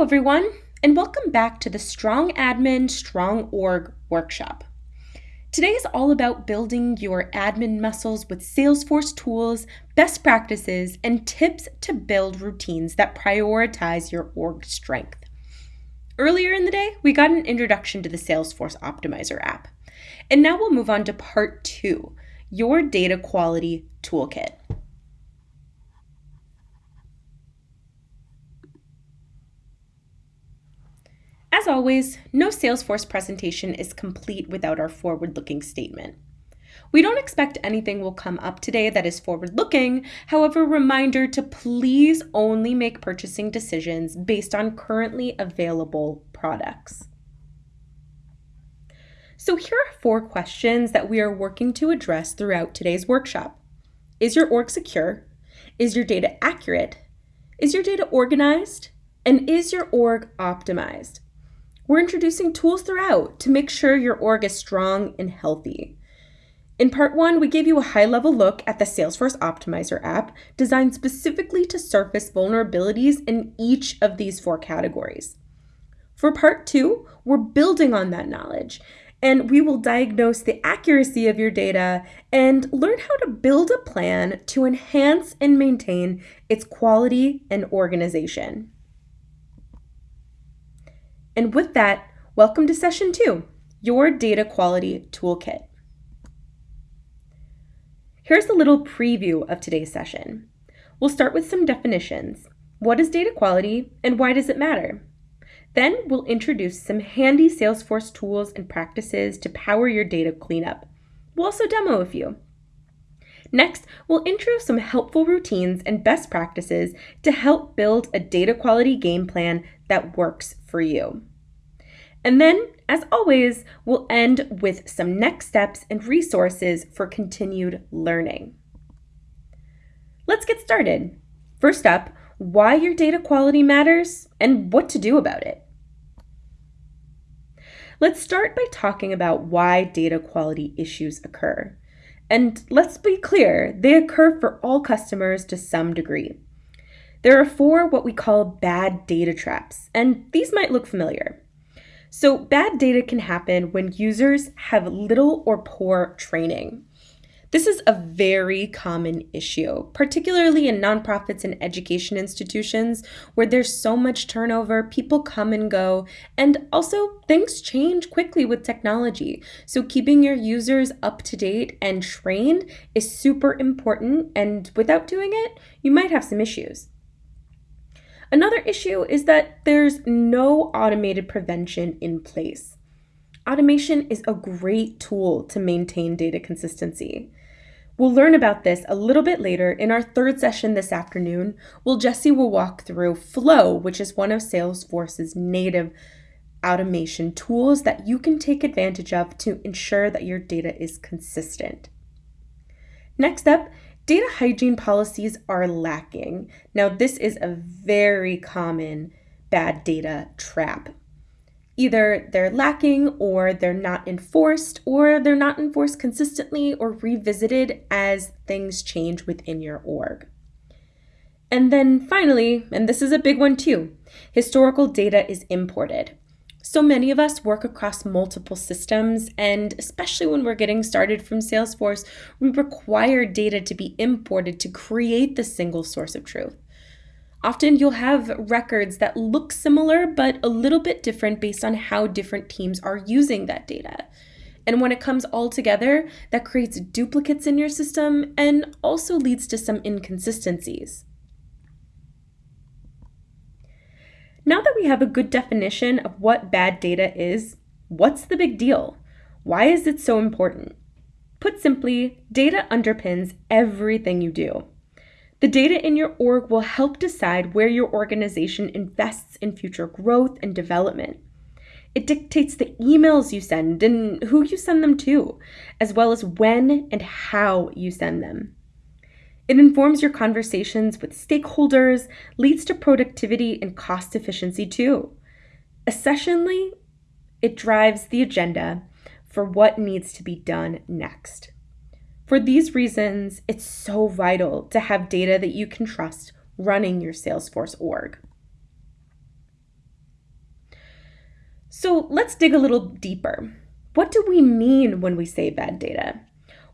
Everyone, and welcome back to the Strong Admin, Strong Org workshop. Today is all about building your admin muscles with Salesforce tools, best practices, and tips to build routines that prioritize your org strength. Earlier in the day, we got an introduction to the Salesforce Optimizer app. And now we'll move on to part two your data quality toolkit. As always, no Salesforce presentation is complete without our forward-looking statement. We don't expect anything will come up today that is forward-looking, however, reminder to please only make purchasing decisions based on currently available products. So here are four questions that we are working to address throughout today's workshop. Is your org secure? Is your data accurate? Is your data organized? And is your org optimized? We're introducing tools throughout to make sure your org is strong and healthy. In part one, we gave you a high level look at the Salesforce Optimizer app designed specifically to surface vulnerabilities in each of these four categories. For part two, we're building on that knowledge and we will diagnose the accuracy of your data and learn how to build a plan to enhance and maintain its quality and organization. And with that, welcome to session two, your data quality toolkit. Here's a little preview of today's session. We'll start with some definitions. What is data quality and why does it matter? Then we'll introduce some handy Salesforce tools and practices to power your data cleanup. We'll also demo a few. Next, we'll intro some helpful routines and best practices to help build a data quality game plan that works for you. And then, as always, we'll end with some next steps and resources for continued learning. Let's get started. First up, why your data quality matters and what to do about it. Let's start by talking about why data quality issues occur. And let's be clear, they occur for all customers to some degree. There are four what we call bad data traps, and these might look familiar. So, bad data can happen when users have little or poor training. This is a very common issue, particularly in nonprofits and education institutions where there's so much turnover, people come and go, and also things change quickly with technology. So, keeping your users up to date and trained is super important, and without doing it, you might have some issues. Another issue is that there's no automated prevention in place. Automation is a great tool to maintain data consistency. We'll learn about this a little bit later in our third session this afternoon. Well, Jesse will walk through Flow, which is one of Salesforce's native automation tools that you can take advantage of to ensure that your data is consistent. Next up Data hygiene policies are lacking. Now, this is a very common bad data trap. Either they're lacking, or they're not enforced, or they're not enforced consistently or revisited as things change within your org. And then finally, and this is a big one too, historical data is imported. So many of us work across multiple systems, and especially when we're getting started from Salesforce, we require data to be imported to create the single source of truth. Often you'll have records that look similar but a little bit different based on how different teams are using that data. And when it comes all together, that creates duplicates in your system and also leads to some inconsistencies. Now that we have a good definition of what bad data is, what's the big deal? Why is it so important? Put simply, data underpins everything you do. The data in your org will help decide where your organization invests in future growth and development. It dictates the emails you send and who you send them to, as well as when and how you send them. It informs your conversations with stakeholders, leads to productivity and cost efficiency too. Essentially, it drives the agenda for what needs to be done next. For these reasons, it's so vital to have data that you can trust running your Salesforce org. So let's dig a little deeper. What do we mean when we say bad data?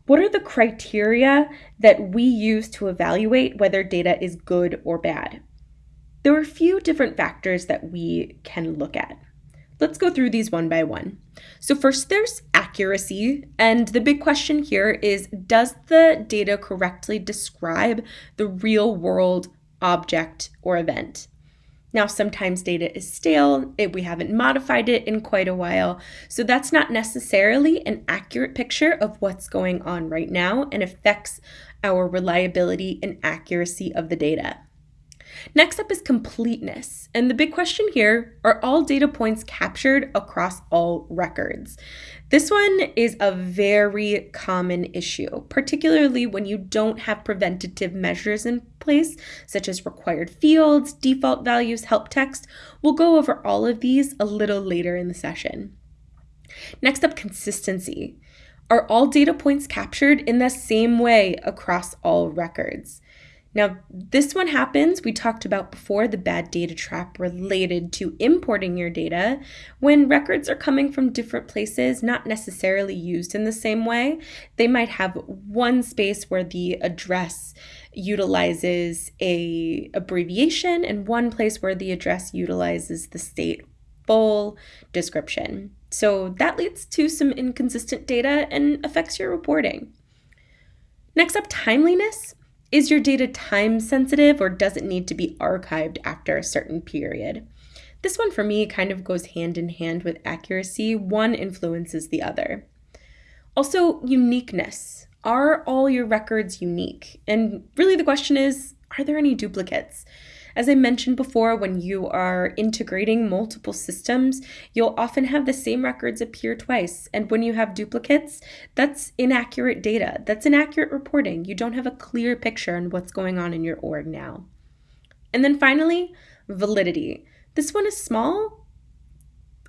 What are the criteria that we use to evaluate whether data is good or bad? There are a few different factors that we can look at. Let's go through these one by one. So, first, there's accuracy. And the big question here is Does the data correctly describe the real world object or event? Now, sometimes data is stale, it, we haven't modified it in quite a while, so that's not necessarily an accurate picture of what's going on right now and affects our reliability and accuracy of the data. Next up is completeness. And the big question here are all data points captured across all records? This one is a very common issue, particularly when you don't have preventative measures in such as required fields, default values, help text. We'll go over all of these a little later in the session. Next up, consistency. Are all data points captured in the same way across all records? Now, this one happens, we talked about before, the bad data trap related to importing your data. When records are coming from different places, not necessarily used in the same way, they might have one space where the address utilizes a abbreviation and one place where the address utilizes the state full description. So that leads to some inconsistent data and affects your reporting. Next up, timeliness. Is your data time sensitive or does it need to be archived after a certain period? This one for me kind of goes hand in hand with accuracy. One influences the other. Also, uniqueness. Are all your records unique? And really, the question is are there any duplicates? As I mentioned before, when you are integrating multiple systems, you'll often have the same records appear twice. And when you have duplicates, that's inaccurate data. That's inaccurate reporting. You don't have a clear picture on what's going on in your org now. And then finally, validity. This one is small,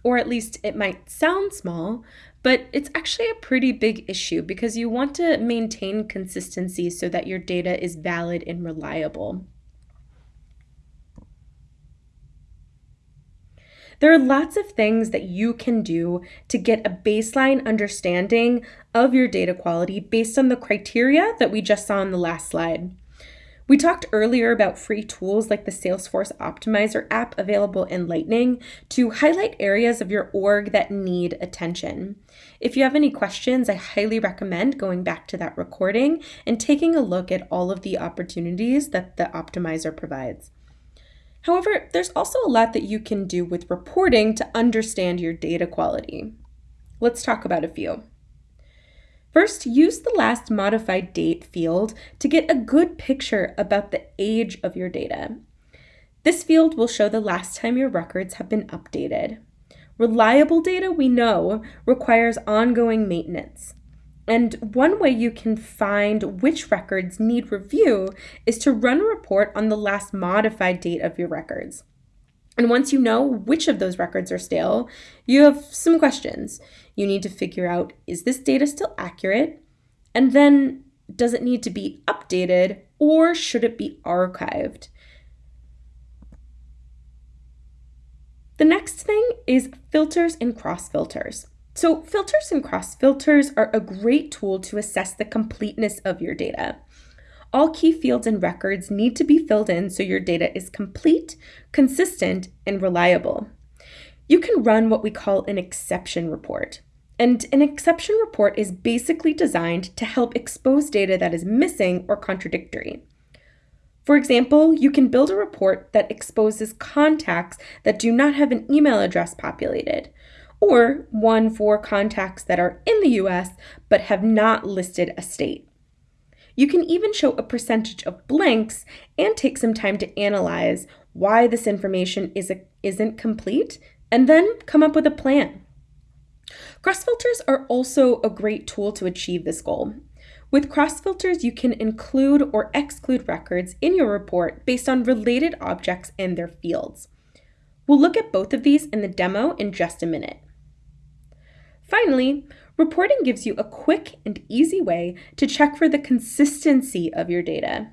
or at least it might sound small, but it's actually a pretty big issue because you want to maintain consistency so that your data is valid and reliable. There are lots of things that you can do to get a baseline understanding of your data quality based on the criteria that we just saw in the last slide. We talked earlier about free tools like the Salesforce Optimizer app available in Lightning to highlight areas of your org that need attention. If you have any questions, I highly recommend going back to that recording and taking a look at all of the opportunities that the optimizer provides. However, there's also a lot that you can do with reporting to understand your data quality. Let's talk about a few. First, use the last modified date field to get a good picture about the age of your data. This field will show the last time your records have been updated. Reliable data, we know, requires ongoing maintenance. And one way you can find which records need review is to run a report on the last modified date of your records. And once you know which of those records are stale, you have some questions. You need to figure out is this data still accurate? And then does it need to be updated or should it be archived? The next thing is filters and cross filters. So, filters and cross filters are a great tool to assess the completeness of your data. All key fields and records need to be filled in so your data is complete, consistent, and reliable. You can run what we call an exception report. And an exception report is basically designed to help expose data that is missing or contradictory. For example, you can build a report that exposes contacts that do not have an email address populated, or one for contacts that are in the US but have not listed a state. You can even show a percentage of blanks and take some time to analyze why this information is a, isn't complete and then come up with a plan. Cross filters are also a great tool to achieve this goal. With cross filters, you can include or exclude records in your report based on related objects and their fields. We'll look at both of these in the demo in just a minute. Finally, reporting gives you a quick and easy way to check for the consistency of your data.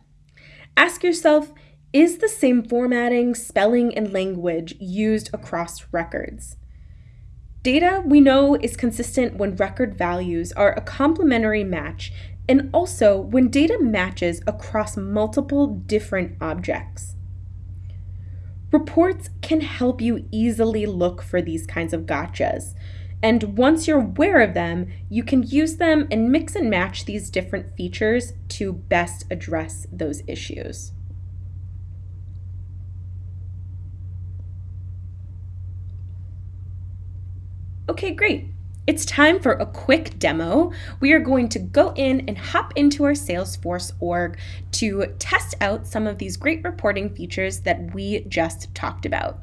Ask yourself, is the same formatting, spelling, and language used across records? Data we know is consistent when record values are a complementary match and also when data matches across multiple different objects. Reports can help you easily look for these kinds of gotchas. And once you're aware of them, you can use them and mix and match these different features to best address those issues. Okay, great. It's time for a quick demo. We are going to go in and hop into our Salesforce org to test out some of these great reporting features that we just talked about.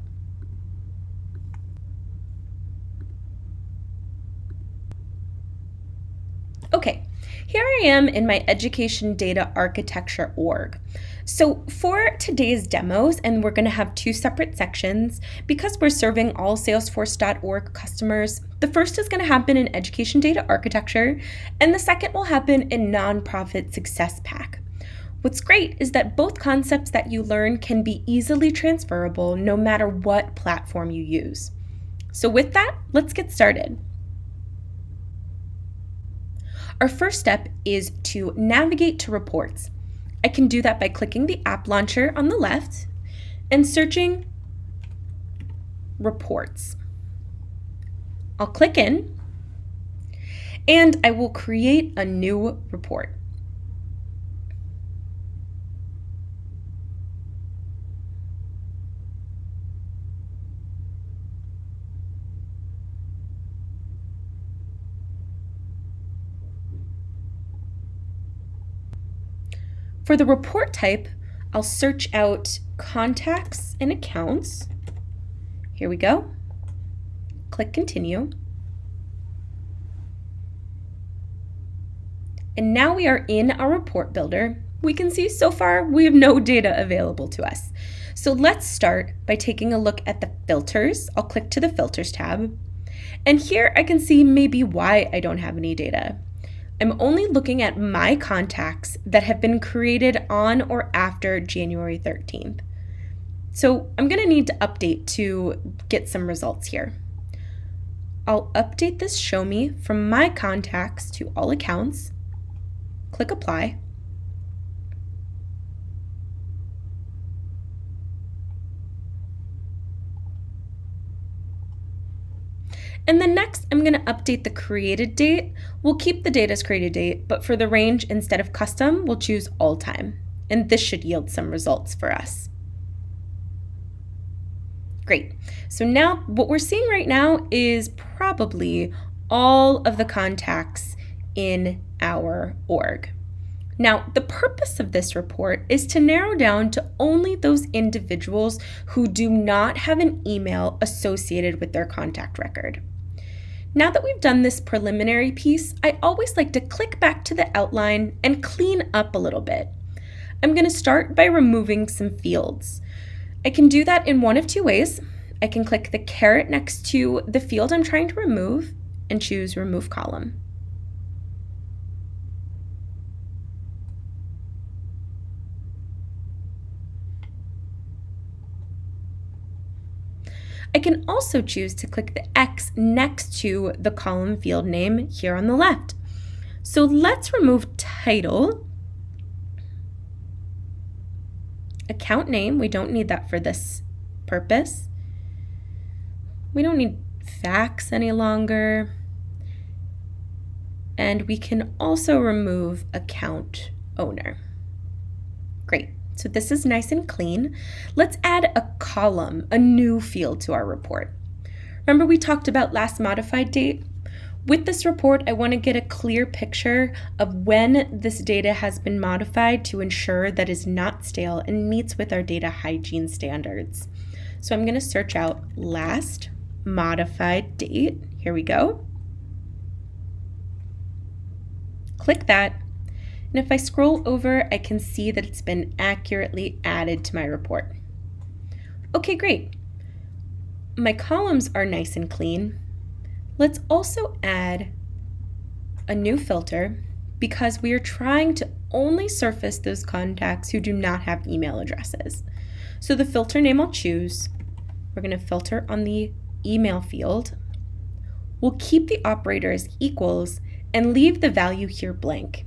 Okay, here I am in my Education Data Architecture org. So for today's demos, and we're going to have two separate sections, because we're serving all Salesforce.org customers, the first is going to happen in Education Data Architecture, and the second will happen in Nonprofit Success Pack. What's great is that both concepts that you learn can be easily transferable no matter what platform you use. So with that, let's get started. Our first step is to navigate to reports. I can do that by clicking the app launcher on the left and searching reports. I'll click in and I will create a new report. For the report type, I'll search out contacts and accounts. Here we go. Click continue. And now we are in our report builder. We can see so far we have no data available to us. So let's start by taking a look at the filters. I'll click to the filters tab. And here I can see maybe why I don't have any data. I'm only looking at my contacts that have been created on or after January 13th. So I'm going to need to update to get some results here. I'll update this show me from my contacts to all accounts, click apply, And then next, I'm going to update the created date. We'll keep the date as created date, but for the range, instead of custom, we'll choose all time. And this should yield some results for us. Great. So now what we're seeing right now is probably all of the contacts in our org. Now, the purpose of this report is to narrow down to only those individuals who do not have an email associated with their contact record. Now that we've done this preliminary piece, I always like to click back to the outline and clean up a little bit. I'm going to start by removing some fields. I can do that in one of two ways. I can click the caret next to the field I'm trying to remove and choose Remove Column. I can also choose to click the X next to the column field name here on the left. So let's remove title. Account name, we don't need that for this purpose. We don't need fax any longer. And we can also remove account owner. Great. So this is nice and clean. Let's add a column, a new field to our report. Remember we talked about last modified date? With this report, I want to get a clear picture of when this data has been modified to ensure that is not stale and meets with our data hygiene standards. So I'm going to search out last modified date. Here we go. Click that and if I scroll over, I can see that it's been accurately added to my report. Okay, great. My columns are nice and clean. Let's also add a new filter because we are trying to only surface those contacts who do not have email addresses. So the filter name I'll choose, we're going to filter on the email field. we'll keep the operator as equals and leave the value here blank.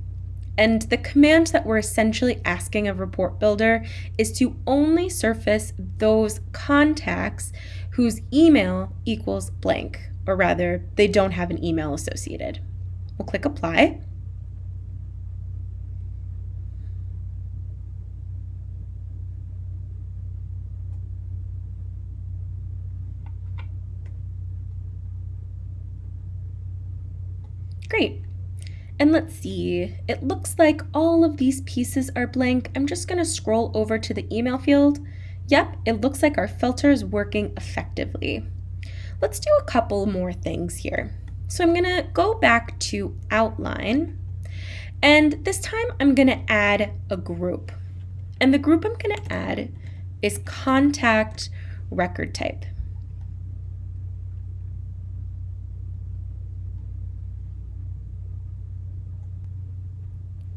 And the command that we're essentially asking of Report Builder is to only surface those contacts whose email equals blank, or rather, they don't have an email associated. We'll click Apply. Great. And let's see, it looks like all of these pieces are blank. I'm just gonna scroll over to the email field. Yep, it looks like our filter is working effectively. Let's do a couple more things here. So I'm gonna go back to outline and this time I'm gonna add a group. And the group I'm gonna add is contact record type.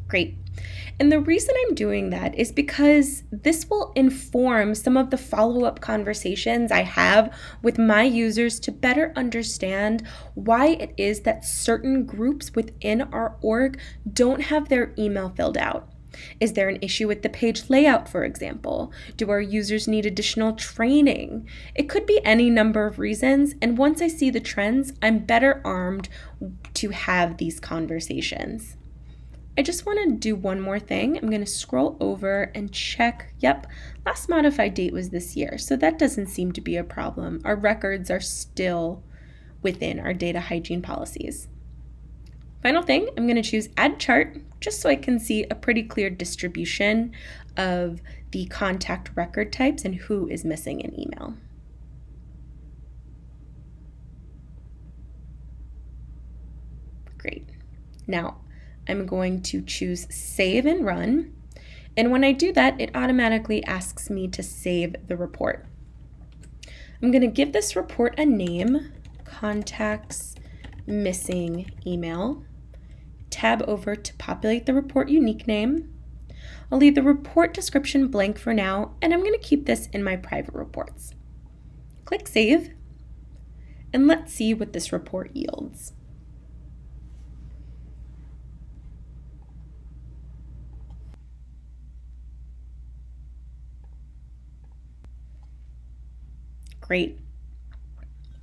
Great. And the reason I'm doing that is because this will inform some of the follow up conversations I have with my users to better understand why it is that certain groups within our org don't have their email filled out. Is there an issue with the page layout, for example? Do our users need additional training? It could be any number of reasons, and once I see the trends, I'm better armed to have these conversations. I just want to do one more thing. I'm going to scroll over and check. Yep, last modified date was this year, so that doesn't seem to be a problem. Our records are still within our data hygiene policies. Final thing, I'm going to choose Add Chart just so I can see a pretty clear distribution of the contact record types and who is missing an email. Great. Now, I'm going to choose Save and Run. And when I do that, it automatically asks me to save the report. I'm going to give this report a name, Contacts Missing Email. Tab over to populate the report unique name. I'll leave the report description blank for now, and I'm going to keep this in my private reports. Click Save, and let's see what this report yields. Great.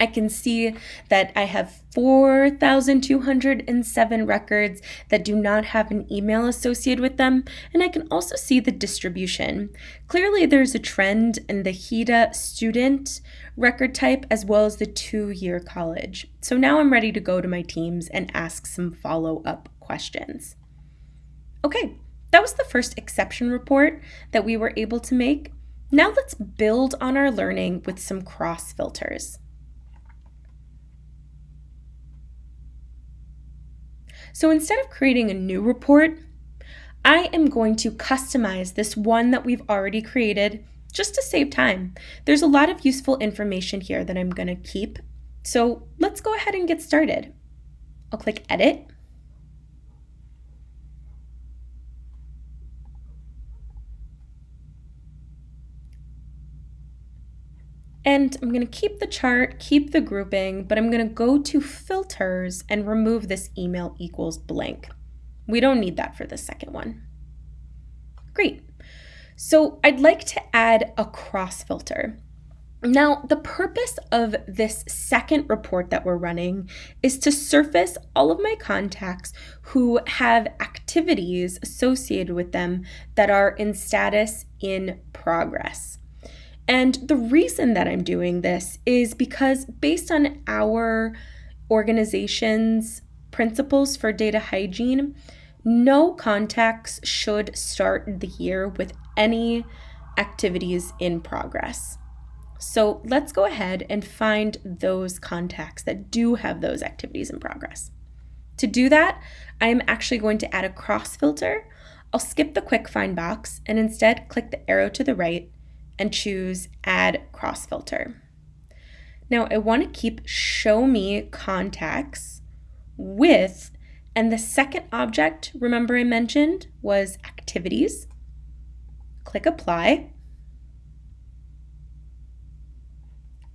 I can see that I have 4,207 records that do not have an email associated with them, and I can also see the distribution. Clearly, there's a trend in the HEDA student record type as well as the two year college. So now I'm ready to go to my teams and ask some follow up questions. Okay, that was the first exception report that we were able to make. Now let's build on our learning with some cross filters. So instead of creating a new report, I am going to customize this one that we've already created just to save time. There's a lot of useful information here that I'm going to keep. So let's go ahead and get started. I'll click Edit. And I'm going to keep the chart, keep the grouping, but I'm going to go to filters and remove this email equals blank. We don't need that for the second one. Great. So I'd like to add a cross filter. Now, the purpose of this second report that we're running is to surface all of my contacts who have activities associated with them that are in status in progress. And the reason that I'm doing this is because, based on our organization's principles for data hygiene, no contacts should start the year with any activities in progress. So let's go ahead and find those contacts that do have those activities in progress. To do that, I'm actually going to add a cross filter. I'll skip the quick find box and instead click the arrow to the right and choose Add Cross Filter. Now I want to keep Show Me Contacts with, and the second object, remember I mentioned, was Activities. Click Apply.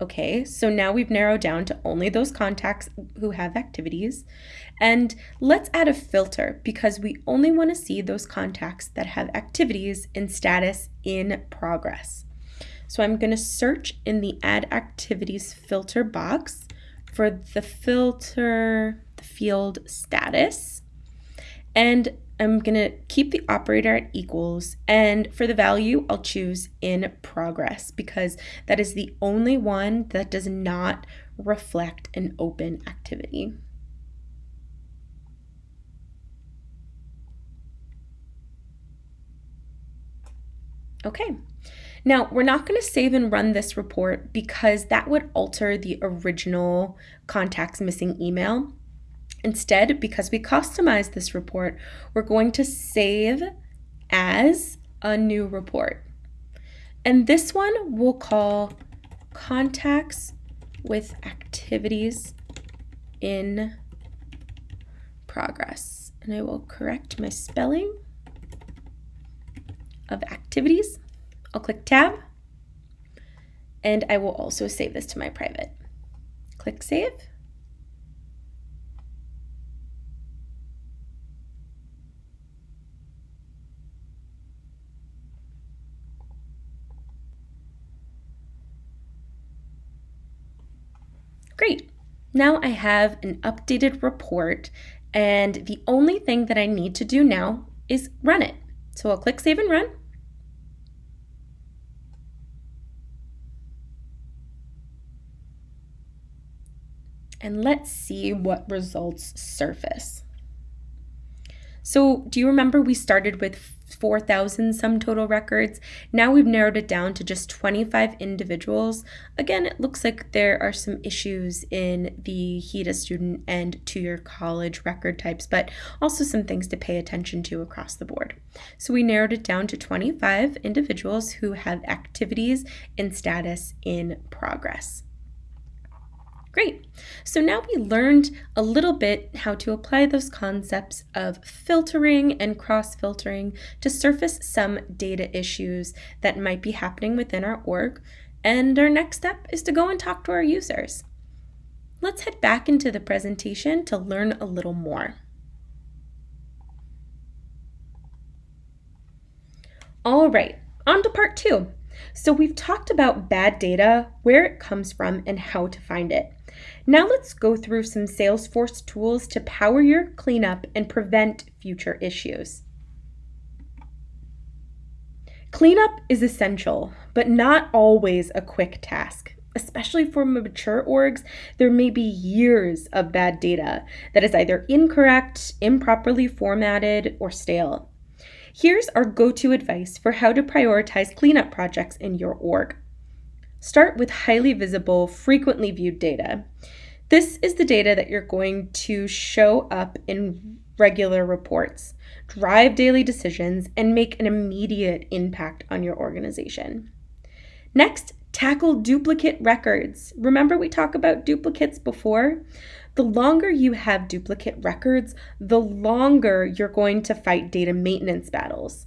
Okay, so now we've narrowed down to only those contacts who have activities. And let's add a filter because we only want to see those contacts that have activities in status in progress. So I'm going to search in the add activities filter box for the filter, the field status. And I'm going to keep the operator at equals, and for the value, I'll choose in progress because that is the only one that does not reflect an open activity. Okay, now we're not going to save and run this report because that would alter the original contacts missing email. Instead, because we customized this report, we're going to save as a new report. And this one we'll call contacts with activities in progress. And I will correct my spelling of activities. I'll click tab and I will also save this to my private. Click save. Great. Now I have an updated report and the only thing that I need to do now is run it. So I'll click Save and Run. And let's see what results surface. So do you remember we started with 4,000 some total records? Now we've narrowed it down to just 25 individuals. Again, it looks like there are some issues in the HEDA student and two-year college record types, but also some things to pay attention to across the board. So we narrowed it down to 25 individuals who have activities in status in progress. Great. So now we learned a little bit how to apply those concepts of filtering and cross-filtering to surface some data issues that might be happening within our org. And our next step is to go and talk to our users. Let's head back into the presentation to learn a little more. All right, on to part two. So we've talked about bad data, where it comes from, and how to find it. Now let's go through some Salesforce tools to power your cleanup and prevent future issues. Cleanup is essential, but not always a quick task. Especially for mature orgs, there may be years of bad data that is either incorrect, improperly formatted, or stale. Here's our go-to advice for how to prioritize cleanup projects in your org. Start with highly visible, frequently viewed data. This is the data that you're going to show up in regular reports, drive daily decisions, and make an immediate impact on your organization. Next, tackle duplicate records. Remember we talked about duplicates before? The longer you have duplicate records, the longer you're going to fight data maintenance battles.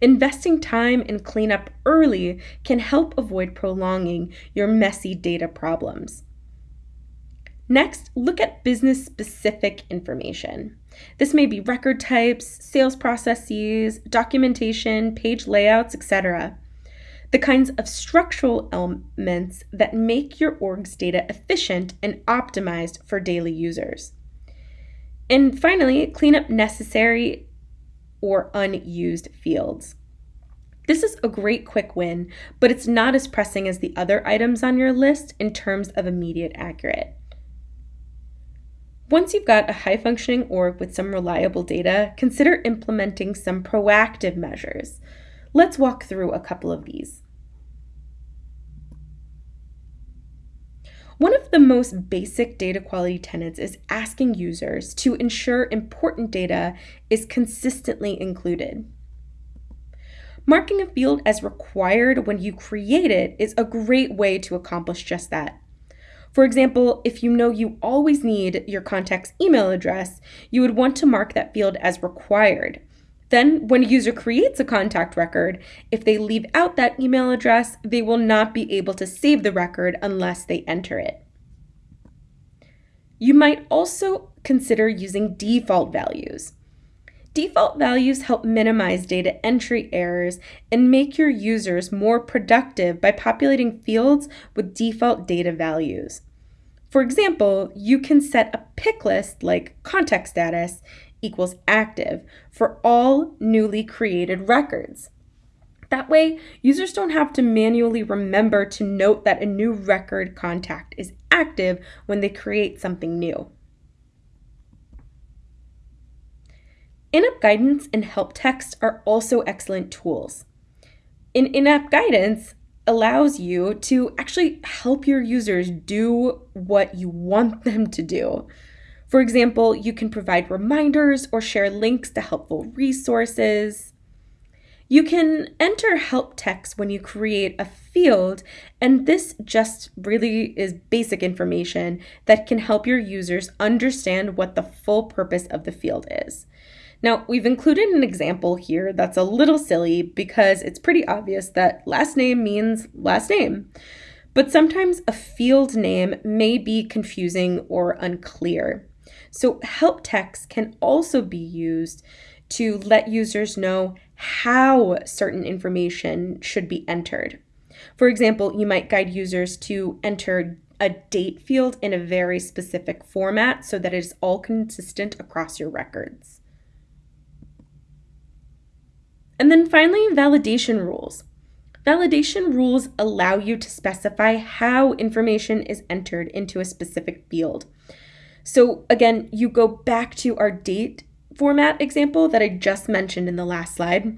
Investing time in cleanup early can help avoid prolonging your messy data problems. Next, look at business specific information. This may be record types, sales processes, documentation, page layouts, etc. The kinds of structural elements that make your org's data efficient and optimized for daily users. And finally, clean up necessary or unused fields. This is a great quick win, but it's not as pressing as the other items on your list in terms of immediate accurate. Once you've got a high functioning org with some reliable data, consider implementing some proactive measures. Let's walk through a couple of these. One of the most basic data quality tenets is asking users to ensure important data is consistently included. Marking a field as required when you create it is a great way to accomplish just that. For example, if you know you always need your contact's email address, you would want to mark that field as required. Then, when a user creates a contact record, if they leave out that email address, they will not be able to save the record unless they enter it. You might also consider using default values. Default values help minimize data entry errors and make your users more productive by populating fields with default data values. For example, you can set a pick list like contact status equals active for all newly created records. That way, users don't have to manually remember to note that a new record contact is active when they create something new. In-app guidance and help text are also excellent tools. In in-app guidance allows you to actually help your users do what you want them to do. For example, you can provide reminders or share links to helpful resources. You can enter help text when you create a field, and this just really is basic information that can help your users understand what the full purpose of the field is. Now, we've included an example here that's a little silly because it's pretty obvious that last name means last name. But sometimes a field name may be confusing or unclear. So help text can also be used to let users know how certain information should be entered. For example, you might guide users to enter a date field in a very specific format so that it is all consistent across your records. And then finally, validation rules. Validation rules allow you to specify how information is entered into a specific field. So again, you go back to our date format example that I just mentioned in the last slide.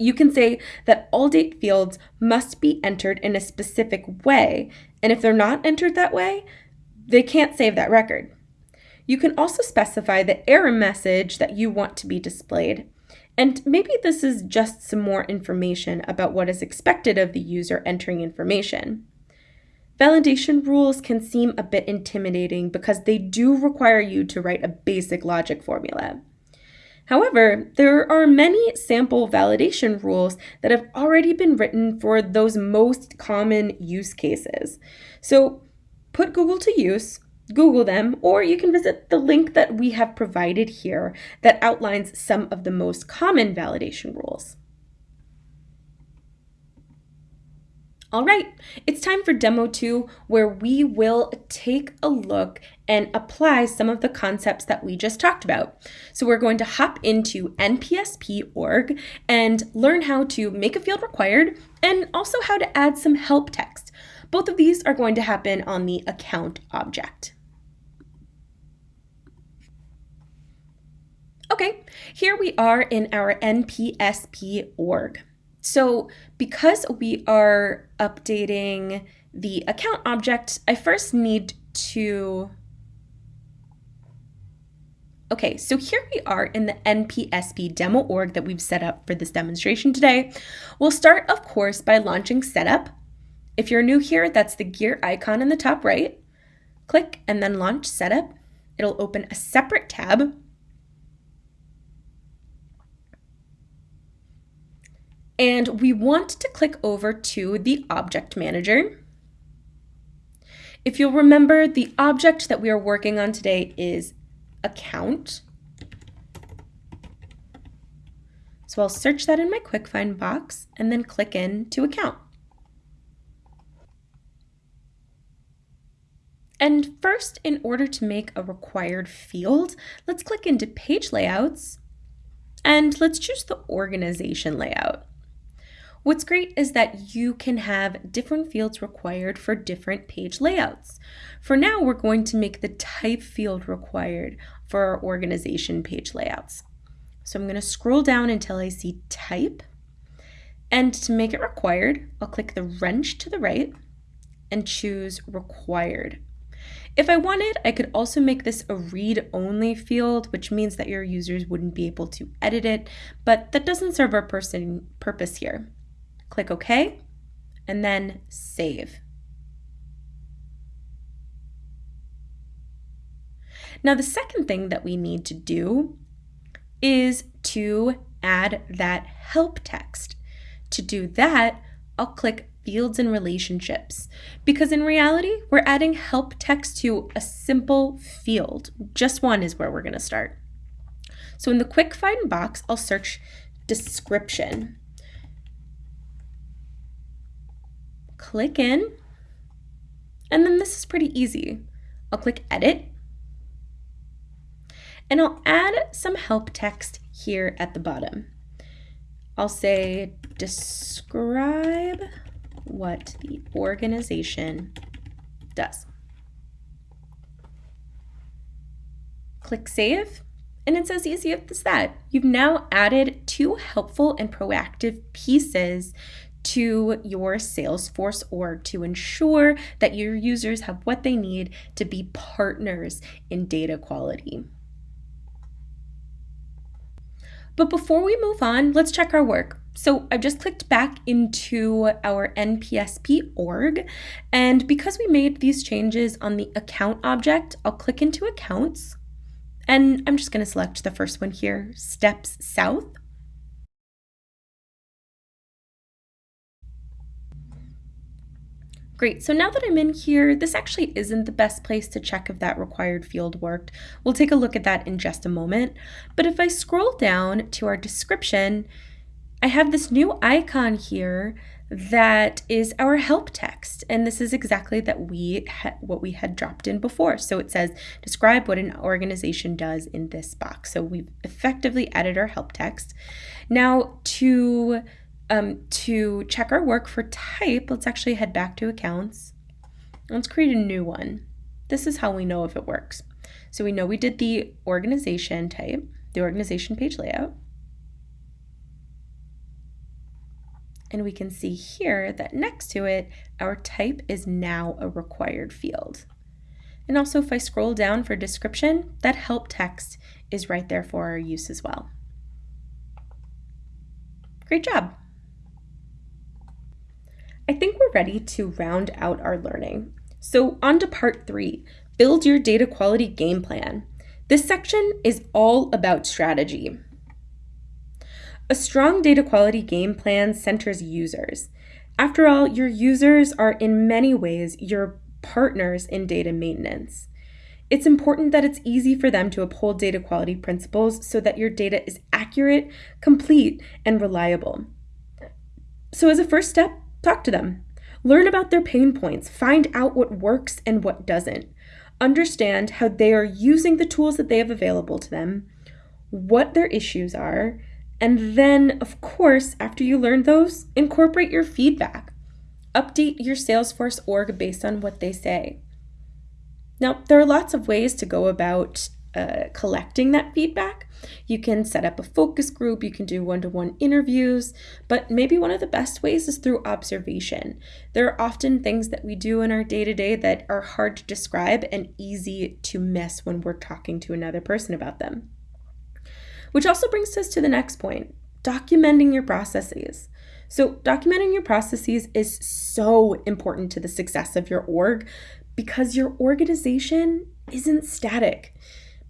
You can say that all date fields must be entered in a specific way, and if they're not entered that way, they can't save that record. You can also specify the error message that you want to be displayed. And maybe this is just some more information about what is expected of the user entering information. Validation rules can seem a bit intimidating because they do require you to write a basic logic formula. However, there are many sample validation rules that have already been written for those most common use cases. So put Google to use, Google them, or you can visit the link that we have provided here that outlines some of the most common validation rules. All right, it's time for demo two, where we will take a look and apply some of the concepts that we just talked about. So we're going to hop into npsp.org and learn how to make a field required and also how to add some help text. Both of these are going to happen on the account object. Okay, here we are in our npsp org. So because we are updating the account object, I first need to Okay, so here we are in the NPSP demo org that we've set up for this demonstration today. We'll start, of course, by launching setup. If you're new here, that's the gear icon in the top right. Click and then launch setup. It'll open a separate tab And we want to click over to the Object Manager. If you'll remember, the object that we are working on today is account. So I'll search that in my quick find box and then click in to account. And first, in order to make a required field, let's click into page layouts and let's choose the organization layout. What's great is that you can have different fields required for different page layouts. For now, we're going to make the type field required for our organization page layouts. So I'm going to scroll down until I see type. And to make it required, I'll click the wrench to the right and choose required. If I wanted, I could also make this a read-only field, which means that your users wouldn't be able to edit it, but that doesn't serve our person purpose here. Click OK, and then Save. Now the second thing that we need to do is to add that help text. To do that, I'll click Fields and Relationships because in reality, we're adding help text to a simple field. Just one is where we're going to start. So in the quick find box, I'll search description. Click in, and then this is pretty easy. I'll click edit, and I'll add some help text here at the bottom. I'll say describe what the organization does. Click Save, and it's as easy as that. You've now added two helpful and proactive pieces to your Salesforce org to ensure that your users have what they need to be partners in data quality. But before we move on, let's check our work. So I've just clicked back into our NPSP org, and because we made these changes on the account object, I'll click into accounts, and I'm just going to select the first one here, Steps South. Great, so now that I'm in here, this actually isn't the best place to check if that required field worked. We'll take a look at that in just a moment. But if I scroll down to our description, I have this new icon here that is our help text. And this is exactly that we what we had dropped in before. So it says describe what an organization does in this box. So we've effectively added our help text. Now to um, to check our work for type let's actually head back to accounts let's create a new one this is how we know if it works so we know we did the organization type the organization page layout And we can see here that next to it, our type is now a required field. And also if I scroll down for description, that help text is right there for our use as well. Great job. I think we're ready to round out our learning. So on to part three, build your data quality game plan. This section is all about strategy. A strong data quality game plan centers users. After all, your users are in many ways your partners in data maintenance. It's important that it's easy for them to uphold data quality principles so that your data is accurate, complete, and reliable. So, as a first step, talk to them. Learn about their pain points, find out what works and what doesn't. Understand how they are using the tools that they have available to them, what their issues are, and then, of course, after you learn those, incorporate your feedback. Update your Salesforce org based on what they say. Now, there are lots of ways to go about uh, collecting that feedback. You can set up a focus group, you can do one to one interviews, but maybe one of the best ways is through observation. There are often things that we do in our day to day that are hard to describe and easy to miss when we're talking to another person about them. Which also brings us to the next point documenting your processes. So, documenting your processes is so important to the success of your org because your organization isn't static.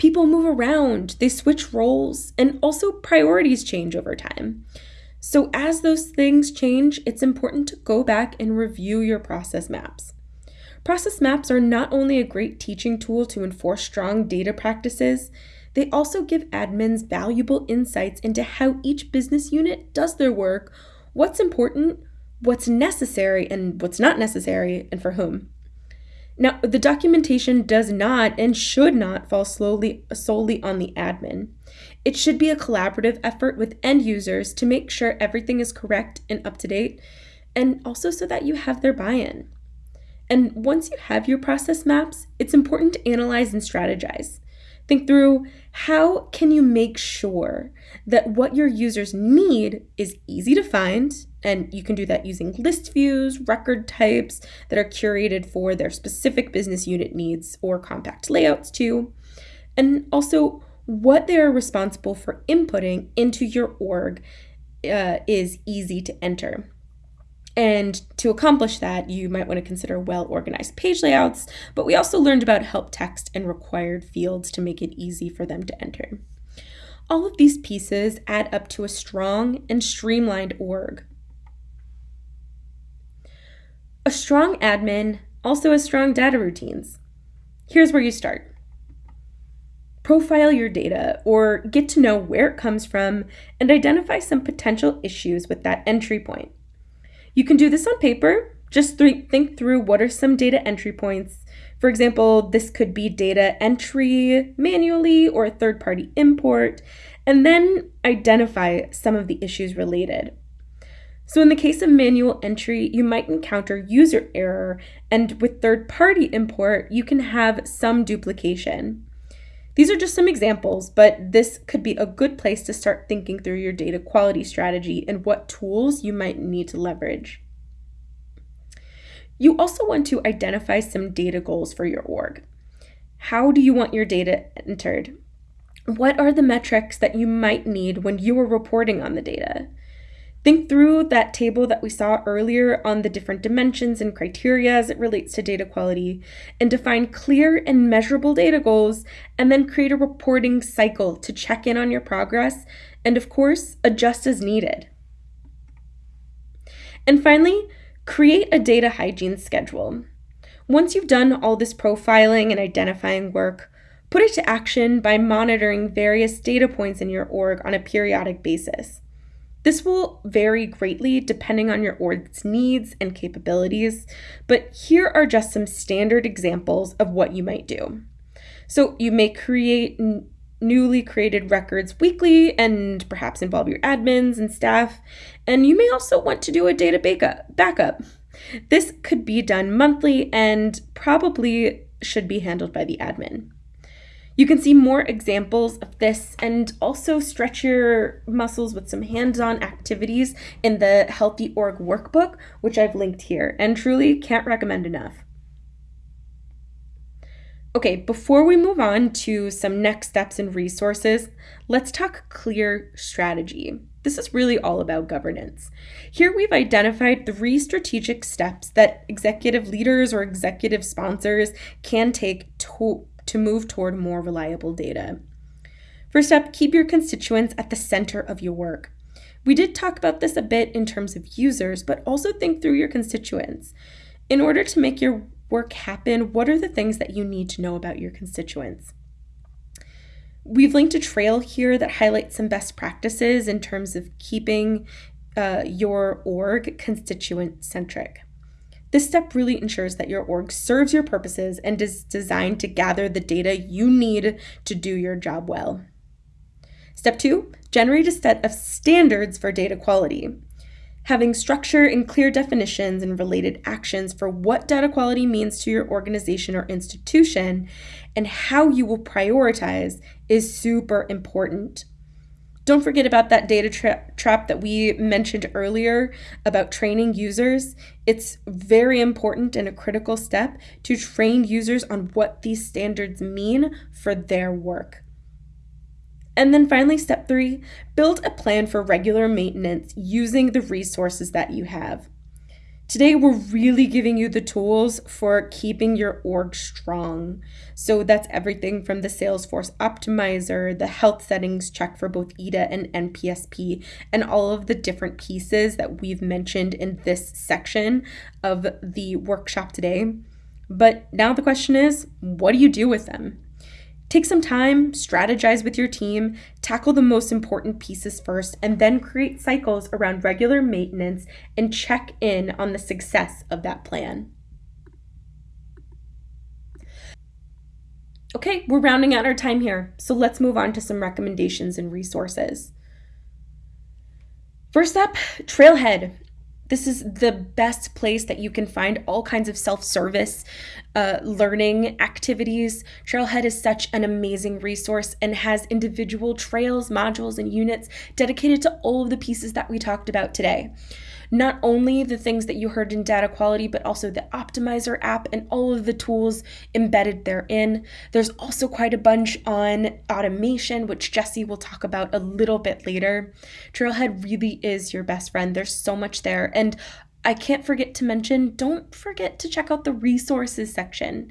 People move around, they switch roles, and also priorities change over time. So, as those things change, it's important to go back and review your process maps. Process maps are not only a great teaching tool to enforce strong data practices, they also give admins valuable insights into how each business unit does their work, what's important, what's necessary, and what's not necessary, and for whom. Now, the documentation does not and should not fall slowly, solely on the admin. It should be a collaborative effort with end users to make sure everything is correct and up to date, and also so that you have their buy in. And once you have your process maps, it's important to analyze and strategize. Think through how can you make sure that what your users need is easy to find and you can do that using list views, record types that are curated for their specific business unit needs or compact layouts too. And also what they are responsible for inputting into your org uh, is easy to enter. And to accomplish that, you might want to consider well organized page layouts, but we also learned about help text and required fields to make it easy for them to enter. All of these pieces add up to a strong and streamlined org. A strong admin also has strong data routines. Here's where you start. Profile your data or get to know where it comes from and identify some potential issues with that entry point. You can do this on paper. Just th- think through what are some data entry points. For example, this could be data entry manually or a third party import, and then identify some of the issues related. So, in the case of manual entry, you might encounter user error, and with third party import, you can have some duplication. These are just some examples, but this could be a good place to start thinking through your data quality strategy and what tools you might need to leverage. You also want to identify some data goals for your org. How do you want your data entered? What are the metrics that you might need when you are reporting on the data? Think through that table that we saw earlier on the different dimensions and criteria as it relates to data quality and define clear and measurable data goals, and then create a reporting cycle to check in on your progress and, of course, adjust as needed. And finally, create a data hygiene schedule. Once you've done all this profiling and identifying work, put it to action by monitoring various data points in your org on a periodic basis. This will vary greatly depending on your org's needs and capabilities, but here are just some standard examples of what you might do. So, you may create newly created records weekly and perhaps involve your admins and staff, and you may also want to do a data backup. This could be done monthly and probably should be handled by the admin. You can see more examples of this and also stretch your muscles with some hands on activities in the Healthy Org workbook, which I've linked here, and truly can't recommend enough. Okay, before we move on to some next steps and resources, let's talk clear strategy. This is really all about governance. Here we've identified three strategic steps that executive leaders or executive sponsors can take to to move toward more reliable data. First up, keep your constituents at the center of your work. We did talk about this a bit in terms of users, but also think through your constituents. In order to make your work happen, what are the things that you need to know about your constituents? We've linked a trail here that highlights some best practices in terms of keeping uh, your org constituent centric. This step really ensures that your org serves your purposes and is designed to gather the data you need to do your job well. Step two, generate a set of standards for data quality. Having structure and clear definitions and related actions for what data quality means to your organization or institution and how you will prioritize is super important. Don't forget about that data tra- trap that we mentioned earlier about training users. It's very important and a critical step to train users on what these standards mean for their work. And then finally, step three build a plan for regular maintenance using the resources that you have. Today, we're really giving you the tools for keeping your org strong. So that's everything from the Salesforce Optimizer, the health settings check for both EDA and NPSP, and all of the different pieces that we've mentioned in this section of the workshop today. But now the question is what do you do with them? Take some time, strategize with your team, tackle the most important pieces first, and then create cycles around regular maintenance and check in on the success of that plan. Okay, we're rounding out our time here, so let's move on to some recommendations and resources. First up, Trailhead. This is the best place that you can find all kinds of self service uh, learning activities. Trailhead is such an amazing resource and has individual trails, modules, and units dedicated to all of the pieces that we talked about today not only the things that you heard in data quality, but also the Optimizer app and all of the tools embedded therein. There's also quite a bunch on automation, which Jesse will talk about a little bit later. Trailhead really is your best friend. There's so much there. And I can't forget to mention, don't forget to check out the resources section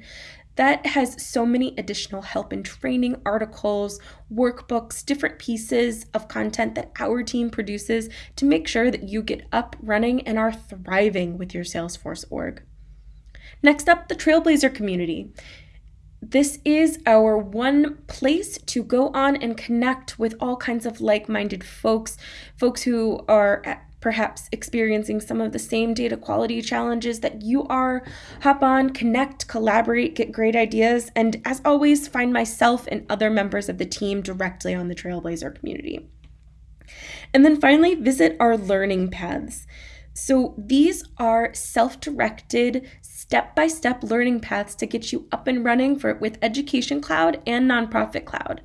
that has so many additional help and training articles, workbooks, different pieces of content that our team produces to make sure that you get up, running, and are thriving with your Salesforce org. Next up, the Trailblazer community. This is our one place to go on and connect with all kinds of like minded folks, folks who are perhaps experiencing some of the same data quality challenges that you are. Hop on, connect, collaborate, get great ideas, and as always, find myself and other members of the team directly on the Trailblazer community. And then finally, visit our learning paths. So these are self-directed, step-by-step learning paths to get you up and running for with Education Cloud and Nonprofit Cloud.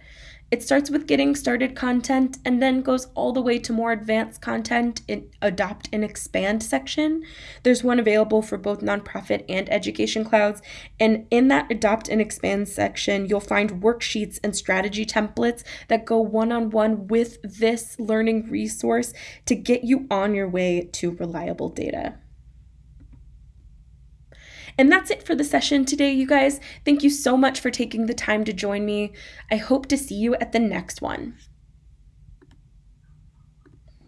It starts with getting started content and then goes all the way to more advanced content in adopt and expand section. There's one available for both nonprofit and education clouds. And in that adopt and expand section, you'll find worksheets and strategy templates that go one on one with this learning resource to get you on your way to reliable data. And that's it for the session today, you guys. Thank you so much for taking the time to join me. I hope to see you at the next one.